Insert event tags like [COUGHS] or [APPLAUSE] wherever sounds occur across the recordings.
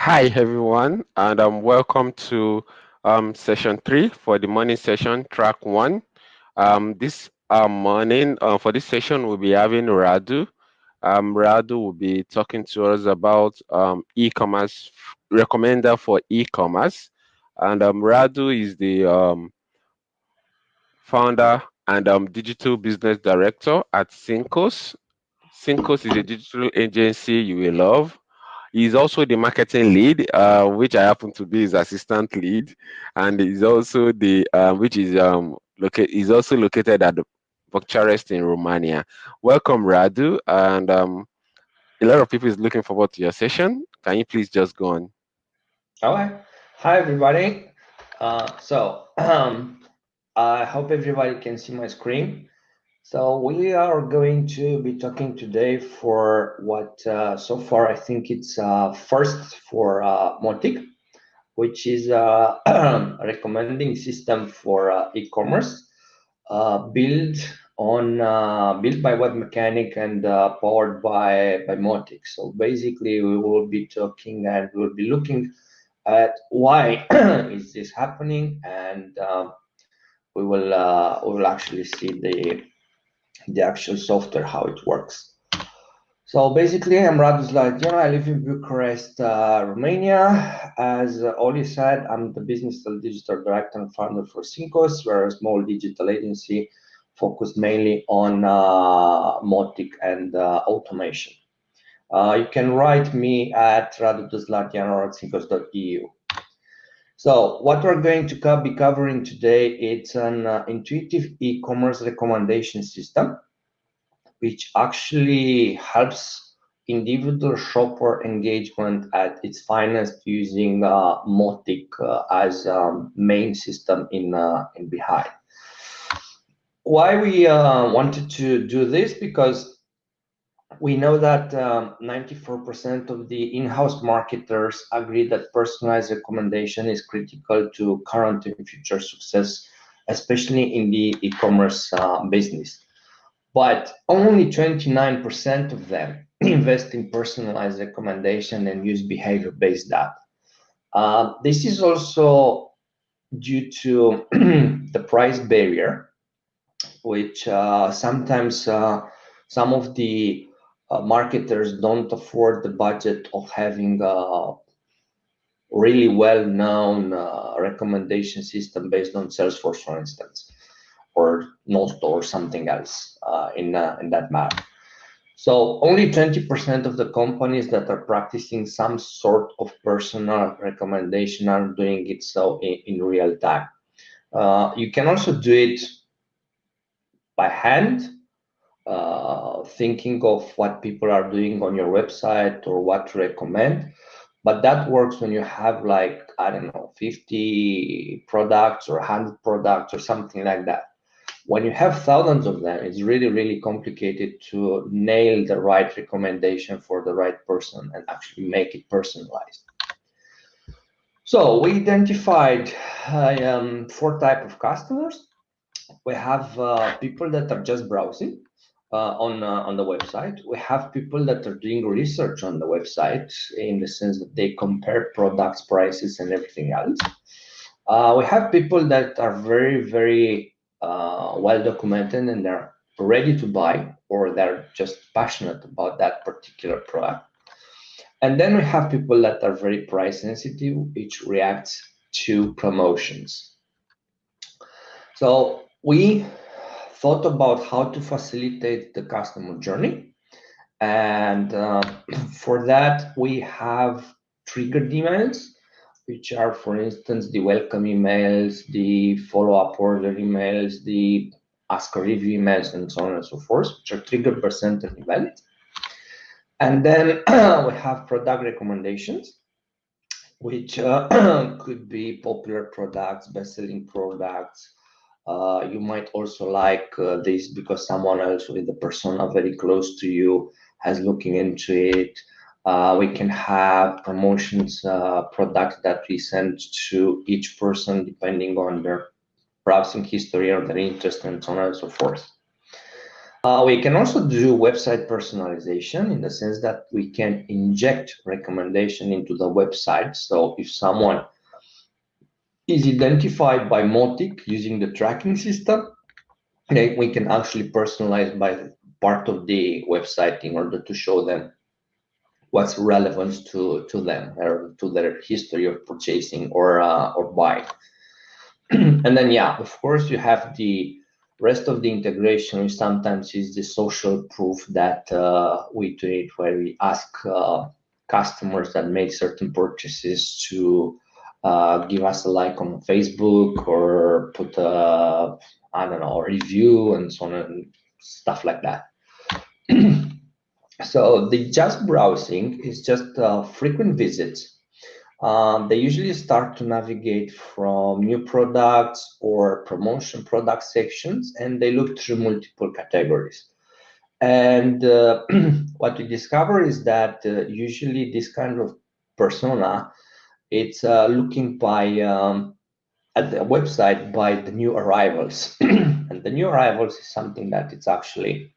Hi, everyone, and um, welcome to um, session three for the morning session, track one. Um, this uh, morning, uh, for this session, we'll be having Radu. Um, Radu will be talking to us about um, e-commerce, recommender for e-commerce. And Radu is the founder and digital business director at Syncos. Syncos is a digital agency you will love. He's also the marketing lead, uh, which I happen to be his assistant lead, and he's also the uh, which is um located. He's also located at Bucharest in Romania. Welcome, Radu, and um, a lot of people is looking forward to your session. Can you please just go on? All right. Hi, everybody. Uh, so [CLEARS THROAT] um, I hope everybody can see my screen. So we are going to be talking today for what uh, so far I think it's uh, first for uh, Mautic, which is a [CLEARS THROAT] recommending system for uh, e-commerce uh, built on uh, built by Webmecanik and uh, powered by by Mautic. So basically, we will be talking and we will be looking at why [CLEARS THROAT] is this happening, and we will we will actually see the the actual software, how it works. So basically, I'm Radu Zlatian. I live in Bucharest, uh, Romania. As Oli said, I'm the business and digital director and founder for Syncos. We're a small digital agency focused mainly on uh, Mautic and uh, automation. Uh, you can write me at radu.zlatian or at syncos.eu. So what we're going to be covering today, it's an uh, intuitive e-commerce recommendation system, which actually helps individual shopper engagement at its finest using uh, Mautic uh, as um, main system in, uh, in behind. Why we uh, wanted to do this? Because we know that 94% um, of the in-house marketers agree that personalized recommendation is critical to current and future success, especially in the e-commerce uh, business. But only 29% of them [CLEARS THROAT] invest in personalized recommendation and use behavior-based data. Uh, this is also due to [CLEARS THROAT] the price barrier, which uh, sometimes uh, some of the uh, marketers don't afford the budget of having a really well-known uh, recommendation system based on Salesforce, for instance, or Note or something else uh, in, uh, in that matter. So only 20% of the companies that are practicing some sort of personal recommendation are doing it so in, in real time. Uh, you can also do it by hand uh, thinking of what people are doing on your website or what to recommend. But that works when you have like, I don't know, 50 products or 100 products or something like that. When you have thousands of them, it's really, really complicated to nail the right recommendation for the right person and actually make it personalized. So we identified um, four type of customers. We have uh, people that are just browsing on uh, on the website. We have people that are doing research on the website in the sense that they compare products, prices, and everything else. Uh, we have people that are very, very uh, well documented and they're ready to buy or they're just passionate about that particular product. And then we have people that are very price sensitive, which reacts to promotions. So we thought about how to facilitate the customer journey. And uh, [CLEARS THROAT] for that, we have triggered emails, which are, for instance, the welcome emails, the follow-up order emails, the ask a review emails, and so on and so forth, which are triggered by certain events. And then [CLEARS THROAT] we have product recommendations, which uh, [CLEARS THROAT] could be popular products, best-selling products, uh, you might also like uh, this because someone else with a persona very close to you has looking into it. Uh, we can have promotions uh, products that we send to each person depending on their browsing history or their interest and so on and so forth. Uh, we can also do website personalization in the sense that we can inject recommendation into the website. So if someone is identified by Mautic using the tracking system, then we can actually personalize by part of the website in order to show them what's relevant to, to them or to their history of purchasing or uh, or buying. [CLEARS THROAT] and then yeah, of course you have the rest of the integration, which sometimes is the social proof that uh, we do it, where we ask uh, customers that made certain purchases to uh, give us a like on Facebook or put a I don't know a review and so on and stuff like that. [CLEARS THROAT] so the just browsing is just uh, frequent visits um, they usually start to navigate from new products or promotion product sections, and they look through multiple categories. And uh, [CLEARS THROAT] what we discover is that uh, usually this kind of persona, it's uh, looking by um, at the website by the new arrivals, [CLEARS THROAT] and the new arrivals is something that it's actually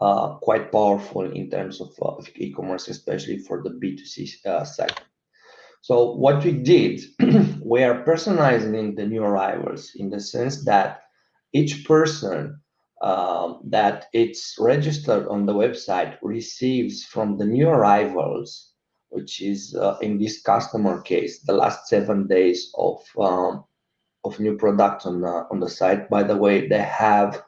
uh, quite powerful in terms of, uh, e-commerce, especially for the B2C uh. So what we did, [CLEARS THROAT] we are personalizing the new arrivals in the sense that each person um, that it's registered on the website receives from the new arrivals, which is uh, in this customer case, the last seven days of um, of new products on the on the site. By the way, they have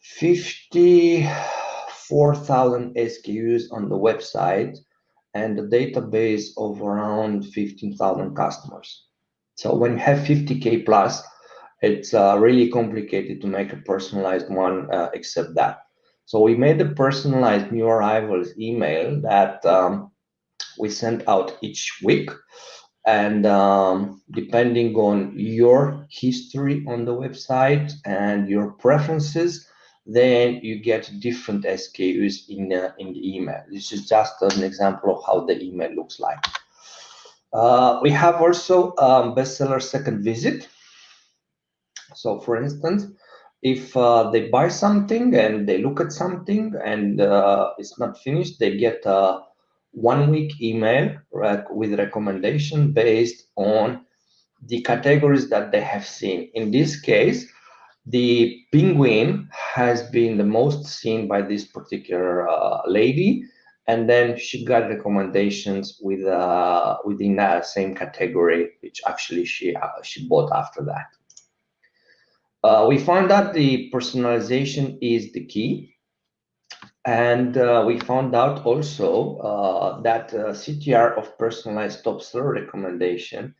54,000 SKUs on the website and a database of around 15,000 customers. So when you have 50K plus, it's uh, really complicated to make a personalized one uh, except that. So we made a personalized new arrivals email that um, we send out each week. And um, depending on your history on the website and your preferences, then you get different SKUs in, uh, in the email. This is just an example of how the email looks like. Uh, we have also um, bestseller second visit. So for instance, if uh, they buy something and they look at something and uh, it's not finished, they get a one week email rec with recommendation based on the categories that they have seen. In this case, the penguin has been the most seen by this particular uh, lady and then she got recommendations with uh, within that same category which actually she uh, she bought after that uh, we found that the personalization is the key and uh, we found out also uh, that ctr of personalized top seller recommendation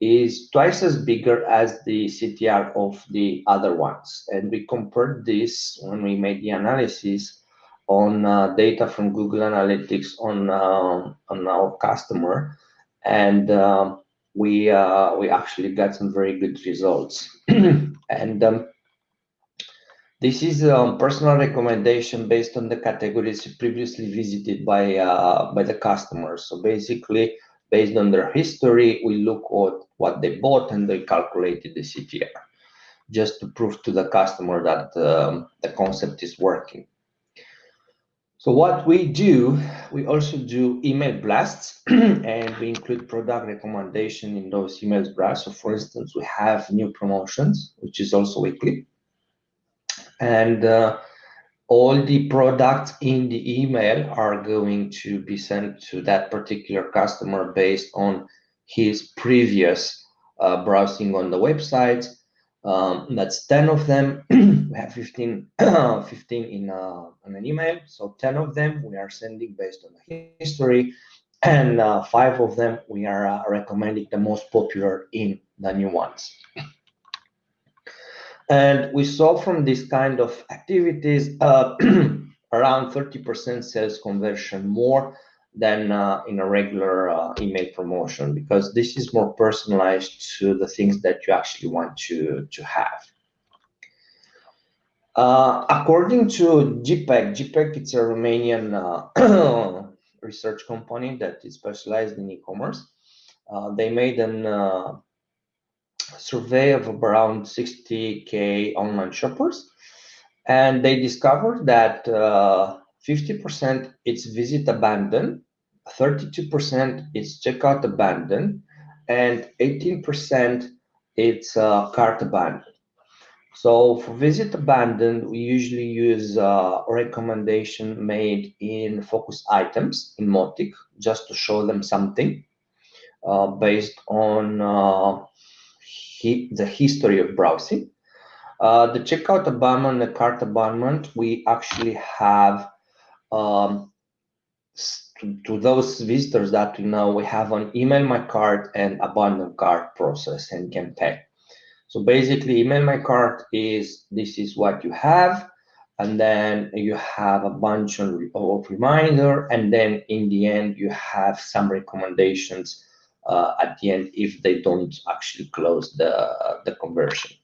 is twice as bigger as the CTR of the other ones. And we compared this when we made the analysis on uh, data from Google Analytics on uh, on our customer, and uh, we uh, we actually got some very good results. [CLEARS THROAT] and um, this is a um, personal recommendation based on the categories previously visited by uh, by the customers. So basically, based on their history, we look at what they bought and they calculated the CTR just to prove to the customer that um, the concept is working. So what we do, we also do email blasts [CLEARS THROAT] and we include product recommendation in those email blasts. So for instance, we have new promotions, which is also weekly. And uh, all the products in the email are going to be sent to that particular customer based on his previous uh, browsing on the website. Um, that's 10 of them. [CLEARS THROAT] we have 15, [CLEARS THROAT] 15 in, uh, in an email. So 10 of them we are sending based on the history. And uh, five of them we are uh, recommending the most popular in the new ones. And we saw from this kind of activities uh, [CLEARS THROAT] around 30% sales conversion more than uh, in a regular uh, email promotion because this is more personalized to the things that you actually want to, to have. Uh, according to GPEC, GPEC it's a Romanian uh, [CLEARS THROAT] research company that is specialized in e-commerce. Uh, they made an survey of around 60k online shoppers and they discovered that 50% uh, it's visit abandoned, 32% it's checkout abandoned, and 18% it's uh, cart abandoned. So for visit abandoned, we usually use uh, recommendation made in focus items in Mautic just to show them something uh, based on uh, he, the history of browsing. Uh, the checkout abandonment, the cart abandonment, we actually have um, to, to, those visitors that we know, we have an email my cart and abandon cart process and can pay. So basically, email my cart is this is what you have, and then you have a bunch of, of reminder, and then in the end you have some recommendations uh, at the end if they don't actually close the the conversion.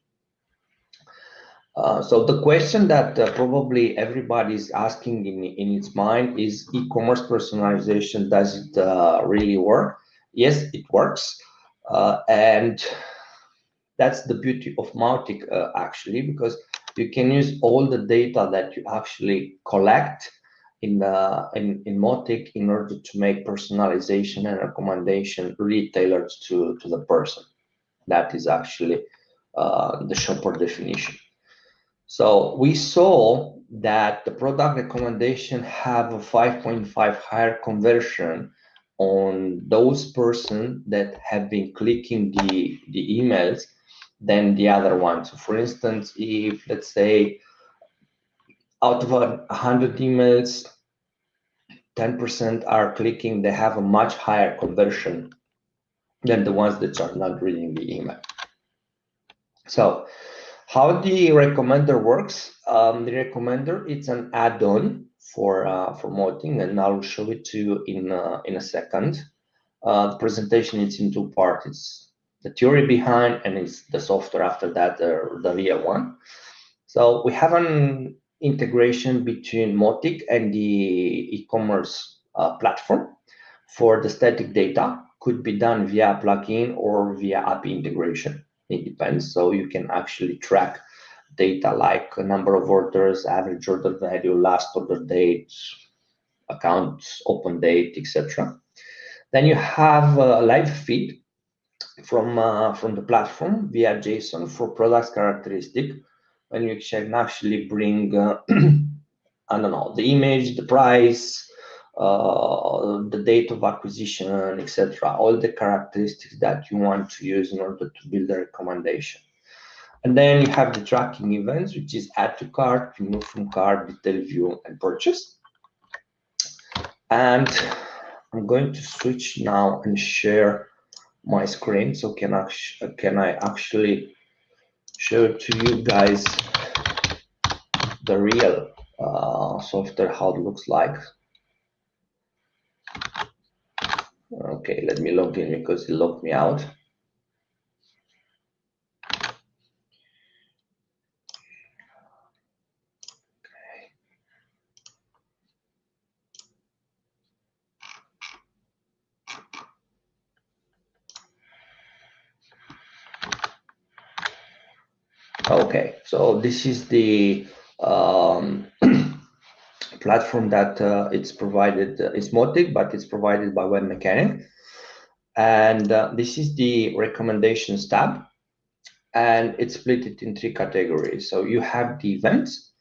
Uh, so the question that uh, probably everybody is asking in, in its mind is e-commerce personalization, does it uh, really work? Yes, it works. Uh, and that's the beauty of Mautic uh, actually, because you can use all the data that you actually collect in, the, in, in Mautic in order to make personalization and recommendation really tailored to, to the person. That is actually uh, the shopper definition. So we saw that the product recommendation have a 5.5 higher conversion on those person that have been clicking the, the emails than the other ones. So for instance, if let's say out of 100 emails, 10% are clicking, they have a much higher conversion than the ones that are not reading the email. So how the recommender works, um, the recommender, it's an add-on for uh, for Mautic, and I'll show it to you in, uh, in a second. Uh, the presentation is in two parts. It's the theory behind and it's the software after that, the, the real one. So we have an integration between Mautic and the e-commerce uh, platform for the static data. Could be done via plugin or via API integration it depends. So you can actually track data like number of orders, average order value, last order date, accounts, open date, etc. Then you have a live feed from uh, from the platform via JSON for products characteristic, and you can actually bring uh, [CLEARS THROAT] I don't know the image, the price, uh, the date of acquisition, etc. All the characteristics that you want to use in order to build a recommendation. And then you have the tracking events, which is add to cart, remove from cart, detail view, and purchase. And I'm going to switch now and share my screen. So can I, can I actually show to you guys the real uh, software, how it looks like. Okay, let me log in because it locked me out. Okay, so this is the um, [CLEARS THROAT] platform that uh, it's provided, uh, it's Mautic, but it's provided by Webmecanik. And uh, this is the recommendations tab. And it's split it in three categories. So you have the events,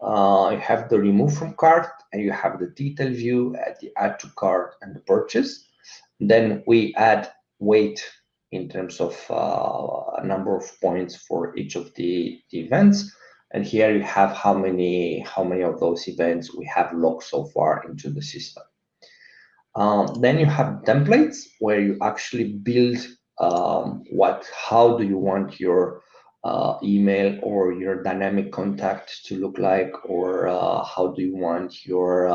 uh, you have the remove from cart, and you have the detail view, at the add to cart, and the purchase. Then we add weight in terms of uh, a number of points for each of the, the events. And here you have how many how many of those events we have logged so far into the system. Um, then you have templates where you actually build um, what how do you want your uh, email or your dynamic contact to look like, or uh, how do you want your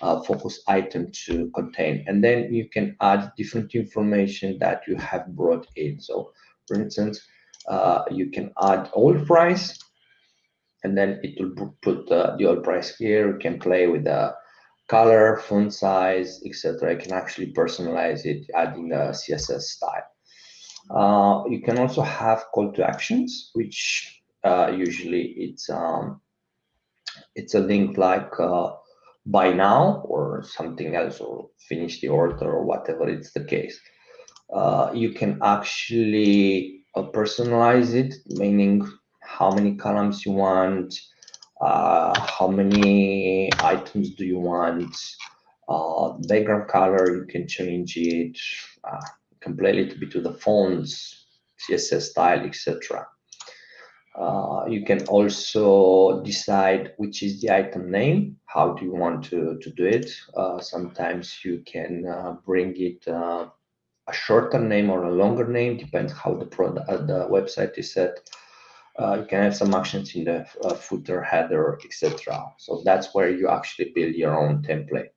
uh, focus item to contain. And then you can add different information that you have brought in. So, for instance, uh, you can add oil price and then it will put uh, the oil price here. You can play with the color, font size, etc. You can actually personalize it, adding a CSS style. Uh, you can also have call to actions, which uh, usually it's um, it's a link like uh, buy now or something else or finish the order or whatever it's the case. Uh, you can actually uh, personalize it, meaning how many columns you want, uh, how many items do you want, uh, background color, you can change it, uh, completely to be to the fonts, CSS style, etc. Uh, you can also decide which is the item name. How do you want to, to do it? Uh, sometimes you can uh, bring it uh, a shorter name or a longer name, depends how the product, uh, the website is set. You can have some actions in the footer, header, etc. So that's where you actually build your own template.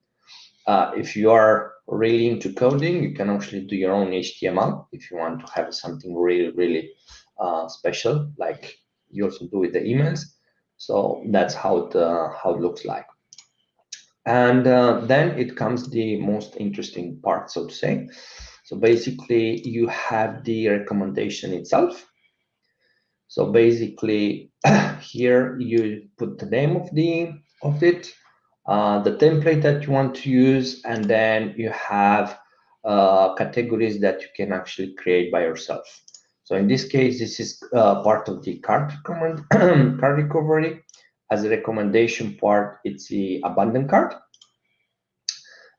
if you are really into coding, you can actually do your own HTML if you want to have something really, really special, like you also do with the emails. So that's how it, how it looks like. And uh, then it comes the most interesting part, so to say. So basically, you have the recommendation itself. So basically, [CLEARS THROAT] here you put the name of the of it, uh, the template that you want to use, and then you have uh, categories that you can actually create by yourself. So in this case, this is uh, part of the card, [CLEARS THROAT] card recovery. As a recommendation part, it's the abandoned card.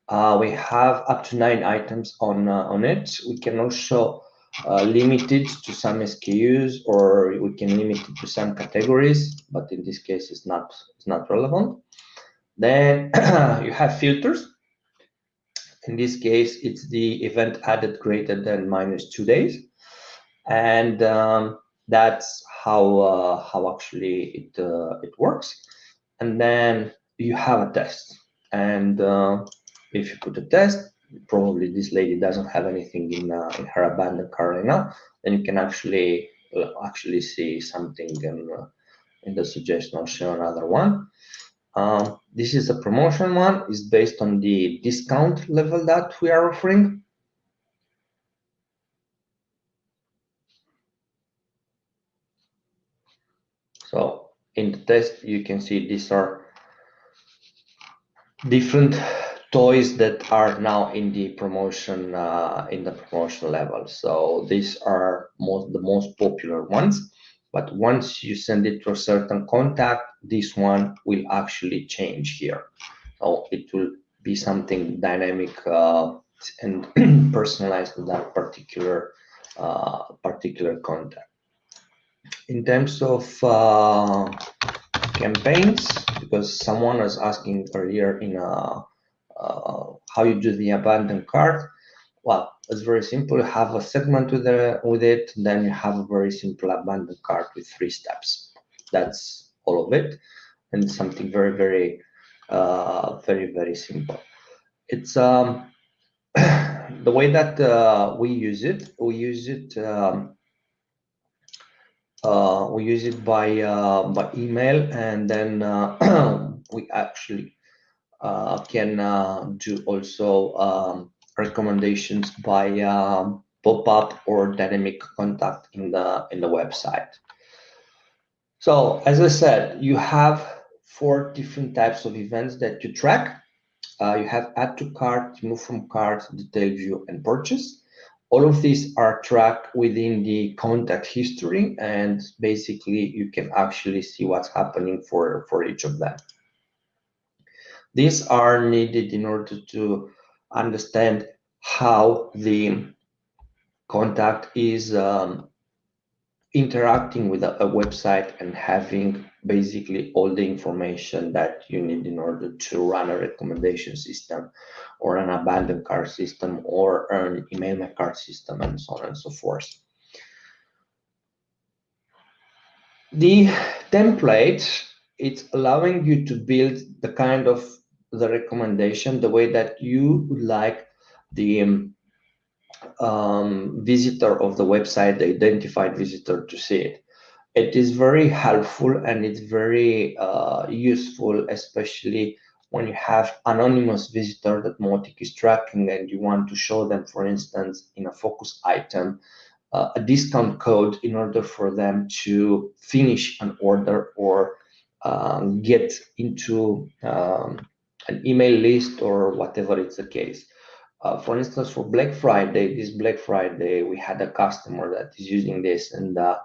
Uh, we have up to nine items on uh, on it. We can also uh, limit it to some SKUs, or we can limit it to some categories. But in this case, it's not it's not relevant. Then [CLEARS THROAT] you have filters. In this case, it's the event added greater than minus two days and um, that's how uh, how actually it uh, it works. And then you have a test, and uh, if you put a test, probably this lady doesn't have anything in uh, in her abandoned car right now, then you can actually uh, actually see something in, uh, in the suggestion. I'll show another one. Um, this is a promotion one. is based on the discount level that we are offering. So in the test, you can see these are different toys that are now in the promotion uh, in the promotion level. So these are most the most popular ones. But once you send it to a certain contact, this one will actually change here. So it will be something dynamic uh, and [CLEARS THROAT] personalized to that particular uh, particular contact in terms of uh, campaigns, because someone was asking earlier in uh, uh, how you do the abandoned cart. Well, it's very simple. You have a segment with, the, with it, then you have a very simple abandoned cart with three steps. That's all of it, and something very, very, uh, very, very simple. It's um, [COUGHS] the way that uh, we use it. We use it um, uh, we use it by uh, by email, and then uh, [CLEARS THROAT] we actually uh, can uh, do also um, recommendations by um, pop-up or dynamic contact in the in the website. So as I said, you have four different types of events that you track. You have add to cart, move from cart, detail view, and purchase. All of these are tracked within the contact history, and basically you can actually see what's happening for, for each of them. These are needed in order to understand how the contact is um, interacting with a, a, website and having basically all the information that you need in order to run a recommendation system or an abandoned cart system or an email my cart system and so on and so forth. The template, it's allowing you to build the kind of the recommendation, the way that you would like the um, visitor of the website, the identified visitor to see it. It is very helpful and it's very uh, useful, especially when you have anonymous visitor that Mautic is tracking and you want to show them, for instance, in a focus item, uh, a discount code in order for them to finish an order or um, get into um, an email list or whatever it's the case. Uh, for instance, for Black Friday, this Black Friday, we had a customer that is using this, and uh,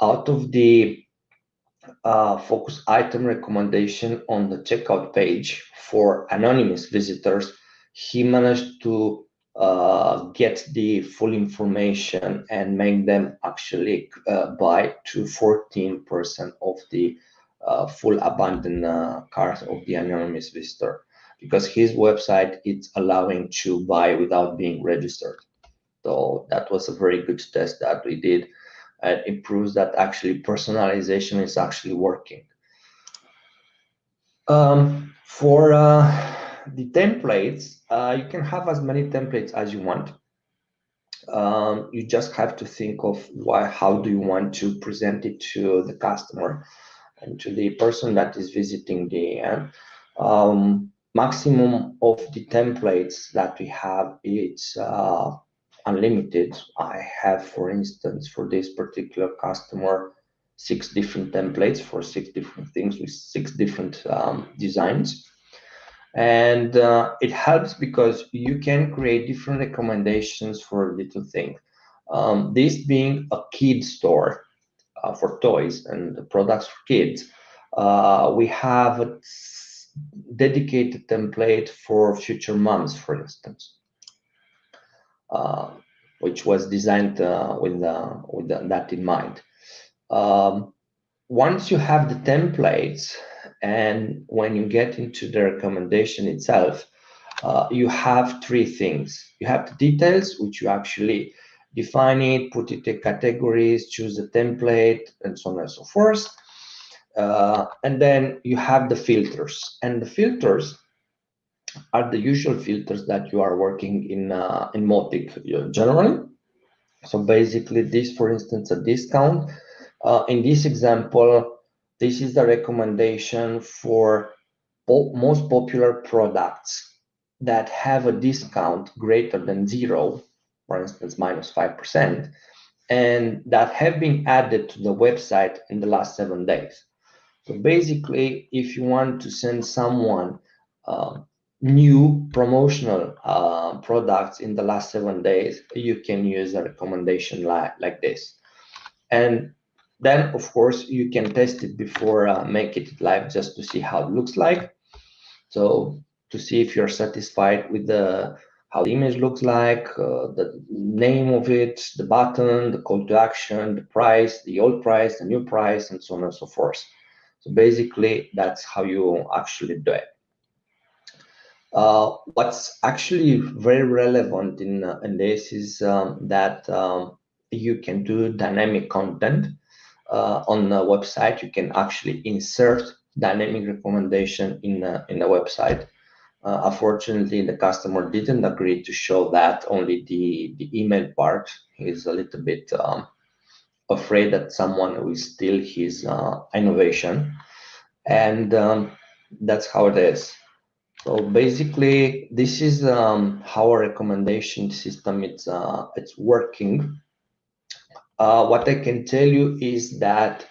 out of the uh, focus item recommendation on the checkout page for anonymous visitors, he managed to uh, get the full information and make them actually uh, buy to 14% of the uh, full abandoned uh, cart of the anonymous visitor because his website is allowing to buy without being registered. So that was a very good test that we did. And it proves that actually personalization is actually working. Um, for uh, the templates, uh, you can have as many templates as you want. Um, you just have to think of why, how do you want to present it to the customer and to the person that is visiting the end. Um, maximum of the templates that we have is uh, unlimited. I have, for instance, for this particular customer, six different templates for six different things with six different um, designs. And uh, it helps because you can create different recommendations for little things. Um, this being a kid store uh, for toys and products for kids, uh, we have a dedicated template for future moms, for instance, which was designed uh, with, with that in mind. Um, once you have the templates, and when you get into the recommendation itself, uh, you have three things. You have the details, which you actually define it, put it in categories, choose the template, and so on and so forth. Uh, and then you have the filters. And the filters are the usual filters that you are working in, uh, in Mautic generally. So basically this, for instance, a discount. Uh, in this example, this is the recommendation for most popular products that have a discount greater than zero, for instance, minus 5%, and that have been added to the website in the last seven days. So basically, if you want to send someone uh, new promotional uh, products in the last seven days, you can use a recommendation like, like this. And then, of course, you can test it before uh, make it live just to see how it looks like. So to see if you're satisfied with the how the image looks like, uh, the name of it, the button, the call to action, the price, the old price, the new price, and so on and so forth. So basically, that's how you actually do it. Uh, what's actually very relevant in, uh, in this is um, that um, you can do dynamic content uh, on the website, you can actually insert dynamic recommendation in a, in a website. Uh, unfortunately, the customer didn't agree to show that, only the, the email part. is a little bit um, afraid that someone will steal his uh, innovation. And um, that's how it is. So basically, this is um, how our recommendation system it's, uh, it's working uh, what I can tell you is that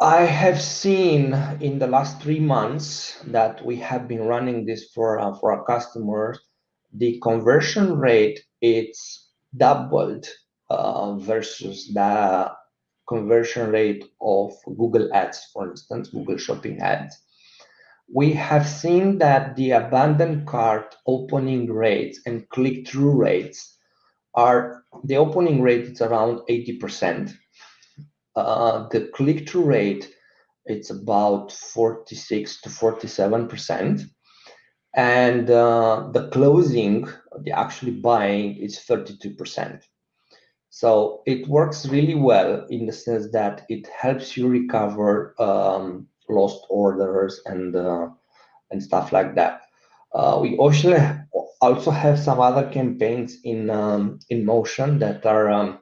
I have seen in the last three months that we have been running this for uh, for our customers, the conversion rate it's doubled uh, versus the conversion rate of Google Ads, for instance, Google Shopping Ads. We have seen that the abandoned cart opening rates and click-through rates are the opening rate is around 80%. Uh, the click-through rate it's about 46 to 47%. And uh, the closing, the actually buying is 32%. So it works really well in the sense that it helps you recover um, lost orders and uh, and stuff like that. Uh, we also also have some other campaigns in um, in motion that are um,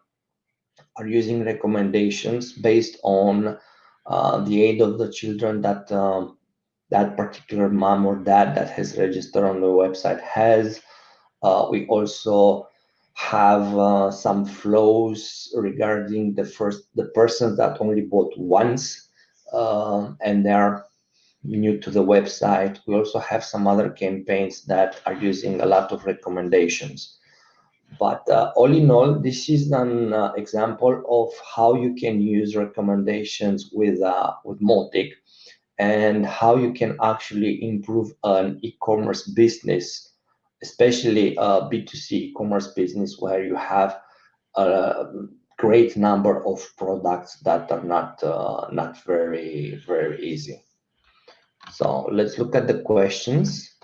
are using recommendations based on uh, the aid of the children that um, that particular mom or dad that has registered on the website has. We also have uh, some flows regarding the first the persons that only bought once um, and they're new to the website. We also have some other campaigns that are using a lot of recommendations. But uh, all in all, this is an uh, example of how you can use recommendations with uh, with Mautic and how you can actually improve an e-commerce business, especially a B2C e-commerce business where you have a great number of products that are not uh, not very very easy. So let's look at the questions.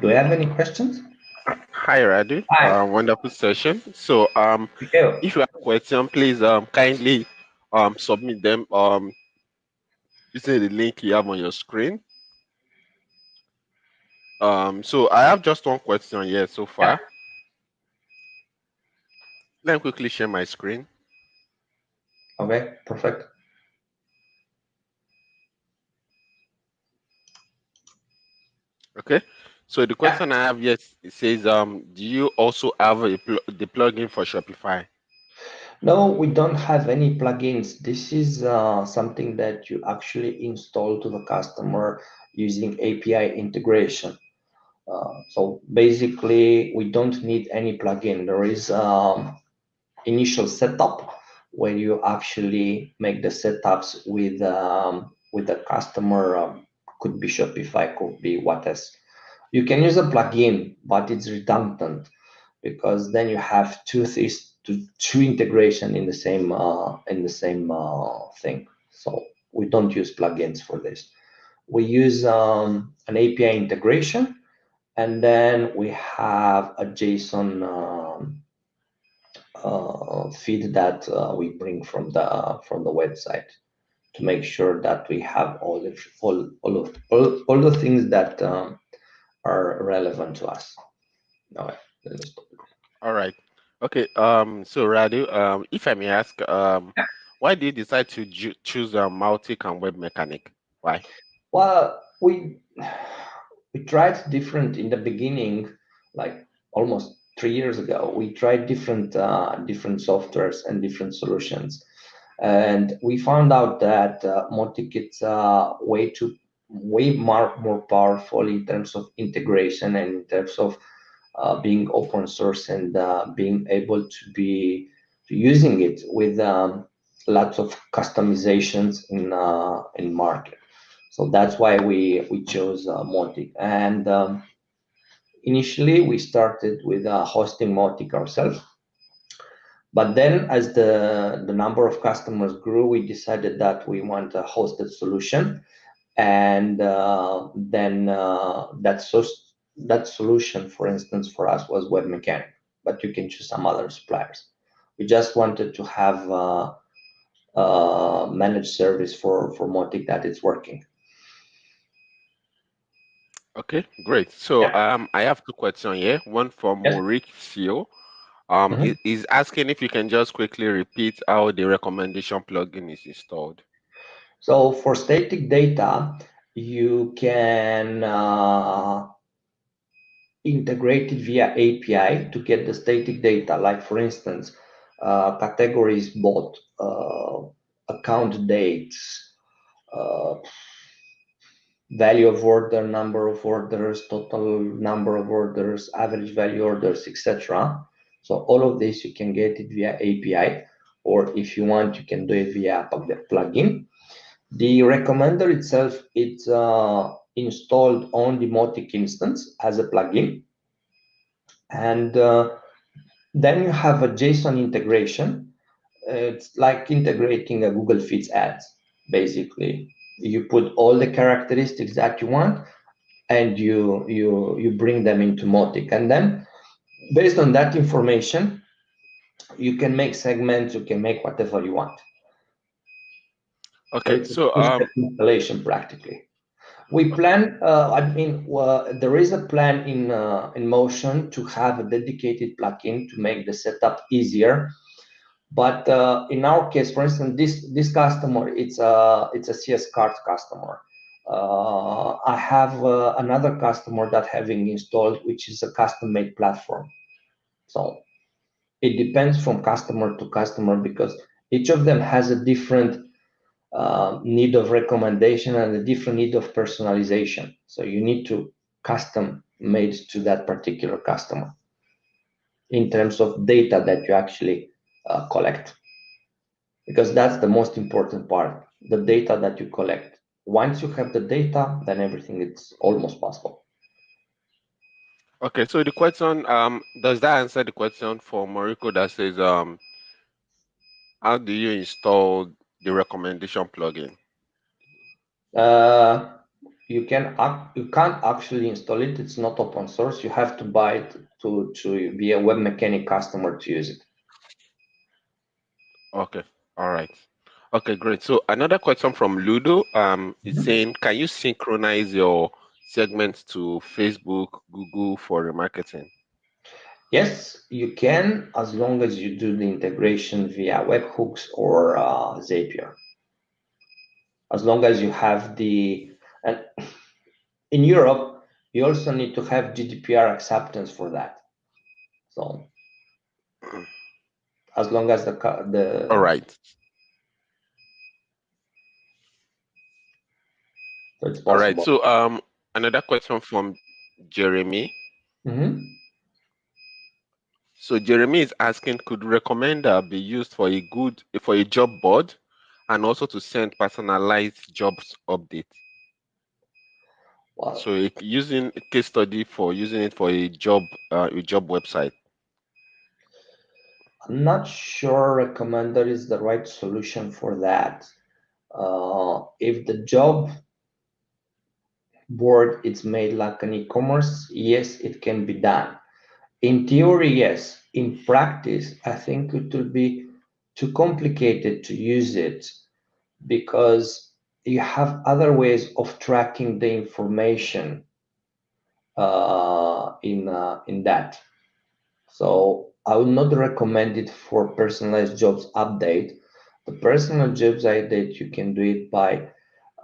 Do you have any questions? Hi, Radu. Hi. Uh, wonderful session. So, um, if you have questions, please um, kindly um, submit them um, using the link you have on your screen. Um, so I have just one question here so far. Yeah. Let me quickly share my screen. Okay, perfect. Okay. So the question yeah. I have yes, it says, um, do you also have a pl the plugin for Shopify? No, we don't have any plugins. This is uh, something that you actually install to the customer using API integration. Uh, so basically, we don't need any plugin. There is um, initial setup where you actually make the setups with um, with the customer. Um, could be Shopify, could be what else. You can use a plugin, but it's redundant because then you have two things, two, two integration in the same uh, in the same uh, thing. So we don't use plugins for this. We use um, an API integration, and then we have a JSON um, uh, feed that uh, we bring from the from the website to make sure that we have all the all all of all, all the things that um, are relevant to us. All right. All right. Okay. Um. So Radu, um, if I may ask, um, why did you decide to choose a um, Mautic and Webmecanik? Why? Well, we we tried different in the beginning, like almost three years ago. We tried different uh, different softwares and different solutions, and we found out that uh, Mautic is uh, way too way more, more powerful in terms of integration and in terms of uh, being open source and uh, being able to be using it with um, lots of customizations in uh, in market. So that's why we we chose uh, Mautic. And um, initially we started with uh, hosting Mautic ourselves. But then as the, the number of customers grew, we decided that we want a hosted solution and uh, then uh, that so that solution, for instance, for us was Webmecanik, but you can choose some other suppliers. We just wanted to have a, uh managed service for for Mautic that it's working. Okay, great. So yeah. um, I have two questions here. One from yes. Mauricio. Um, mm -hmm. is asking if you can just quickly repeat how the recommendation plugin is installed. So for static data, you can uh, integrate it via API to get the static data. Like for instance, uh, categories bought, uh, account dates, uh, value of order, number of orders, total number of orders, average value orders, etc. So all of this you can get it via API, or if you want, you can do it via plugin. The recommender itself, it's uh, installed on the Mautic instance as a plugin. And uh, then you have a JSON integration. It's like integrating a Google Feeds ads, basically. You put all the characteristics that you want, and you you you bring them into Mautic. And then, based on that information, you can make segments, you can make whatever you want. Okay, so um, installation practically. We plan. Uh, I mean, there is a plan in uh, in motion to have a dedicated plugin to make the setup easier. But uh, in our case, for instance, this this customer, it's a it's a CS-Cart customer. uh, I have uh, another customer that having installed, which is a custom-made platform. So it depends from customer to customer because each of them has a different uh, need of recommendation and a different need of personalization. So you need to custom made to that particular customer in terms of data that you actually uh, collect. Because that's the most important part the data that you collect. Once you have the data then everything is almost possible. Okay so the question um does that answer the question for Moriko that says um how do you install the recommendation plugin? Uh, you can you can't actually install it. It's not open source. You have to buy it to to be a Webmecanik customer to use it. Okay. All right. Okay great. So another question from ludo um is mm-hmm. saying can you synchronize your segments to facebook google for remarketing yes you can as long as you do the integration via webhooks or uh, zapier as long as you have the and [CLEARS THROAT] in Europe, you also need to have GDPR acceptance for that. So as long as the the all right. So all right. So um, another question from Jeremy. Mm -hmm. So Jeremy is asking, could recommender be used for a good for a job board, and also to send personalized jobs updates? Wow. So using a case study for using it for a job uh, a job website. I'm not sure recommender is the right solution for that. Uh, if the job board is made like an e-commerce, yes, it can be done. In theory, yes. In practice, I think it will be too complicated to use it because you have other ways of tracking the information uh, in uh, in that. So I would not recommend it for personalized jobs update. The personal jobs update you can do it by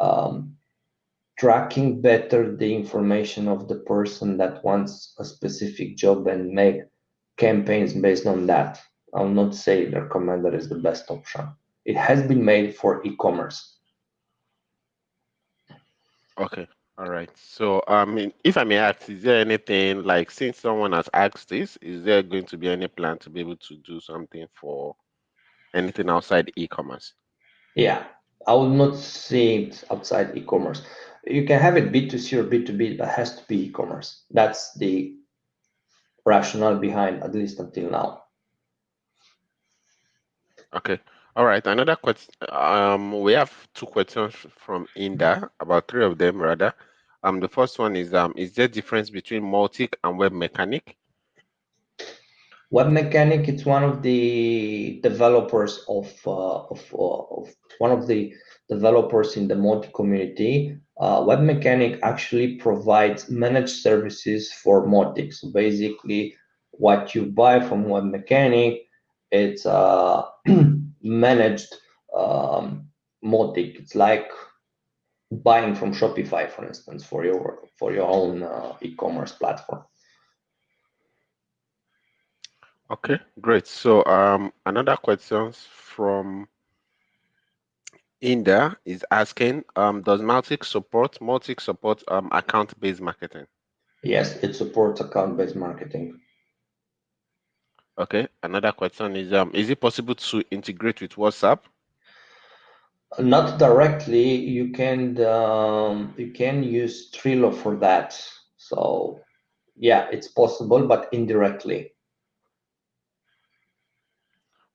um, tracking better the information of the person that wants a specific job and make campaigns based on that. I will not say recommend is the best option. It has been made for e-commerce. Okay. All right. So, I mean, if I may ask, is there anything like since someone has asked this, is there going to be any plan to be able to do something for anything outside e-commerce? Yeah, I would not say it outside e-commerce. You can have it B2C or B2B, but it has to be e-commerce. That's the rationale behind, at least until now. Okay. All right, another question. Um, we have two questions from Inda, about three of them rather. Um, the first one is um, is there difference between Mautic and Webmecanik? Web Mechanic, it's one of the developers of uh, of, uh, of one of the developers in the Mautic community. Uh, Webmecanik actually provides managed services for Mautic. So basically, what you buy from Webmecanik, it's uh, [CLEARS THROAT] managed um, Mautic. It's like buying from Shopify, for instance, for your for your own uh, e-commerce platform. Okay, great. So um, another question from Inda is asking, um, does Mautic support Mautic support um, account-based marketing? Yes, it supports account-based marketing. Okay. Another question is um is it possible to integrate with WhatsApp? Not directly. You can um, you can use Trello for that. So yeah, it's possible, but indirectly.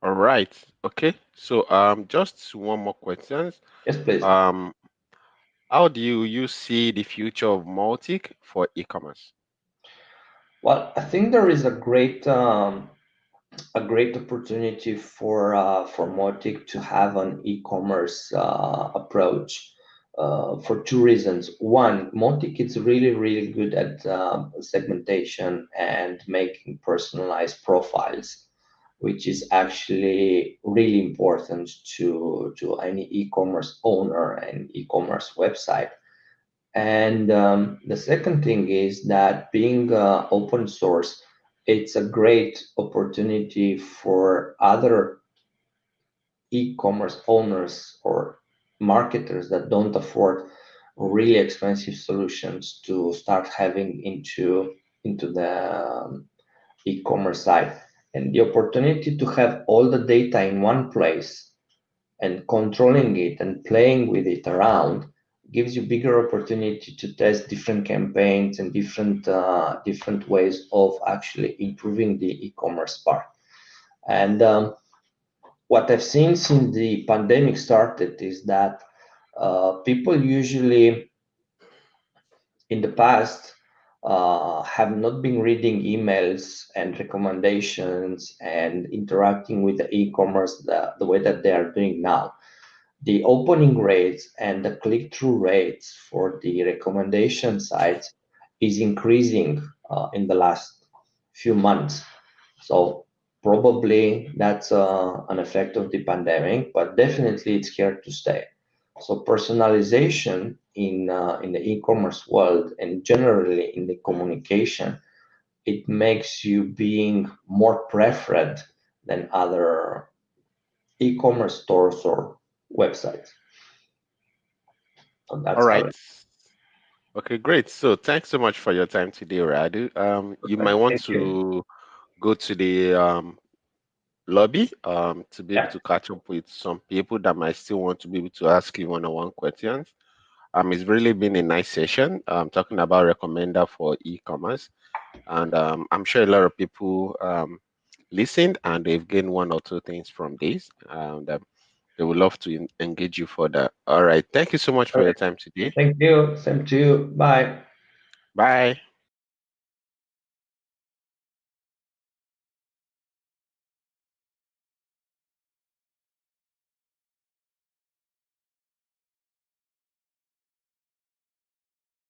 All right. Okay. So um just one more question. Yes, please. Um how do you, you see the future of Mautic for e-commerce? Well, I think there is a great um, a great opportunity for uh, for Mautic to have an e-commerce uh, approach uh, for two reasons. One, Mautic is really really good at um, segmentation and making personalized profiles, which is actually really important to to any e-commerce owner and e-commerce website. And um, the second thing is that being uh, open source, it's a great opportunity for other e-commerce owners or marketers that don't afford really expensive solutions to start having into into the um, e-commerce side and the opportunity to have all the data in one place and controlling it and playing with it around gives you bigger opportunity to test different campaigns and different uh, different ways of actually improving the e-commerce part. And um, what i've seen since the pandemic started is that uh, people usually in the past uh, have not been reading emails and recommendations and interacting with the e-commerce the, the way that they are doing now. The opening rates and the click-through rates for the recommendation sites is increasing uh, in the last few months. So probably that's uh, an effect of the pandemic, but definitely it's here to stay. So personalization in uh, in the e-commerce world and generally in the communication, it makes you being more preferred than other e-commerce stores or websites. So All right. Okay, great. So thanks so much for your time today, Radu. Um, you might want to you. go to the um, lobby um, to be able to catch up with some people that might still want to be able to ask you one-on-one questions. Um, it's really been a nice session I'm talking about recommender for e-commerce. And um, I'm sure a lot of people um, listened and they've gained one or two things from this. And um, they would love to engage you further. All right. Thank you so much for your time today. Thank you. Same to you. Bye. Bye.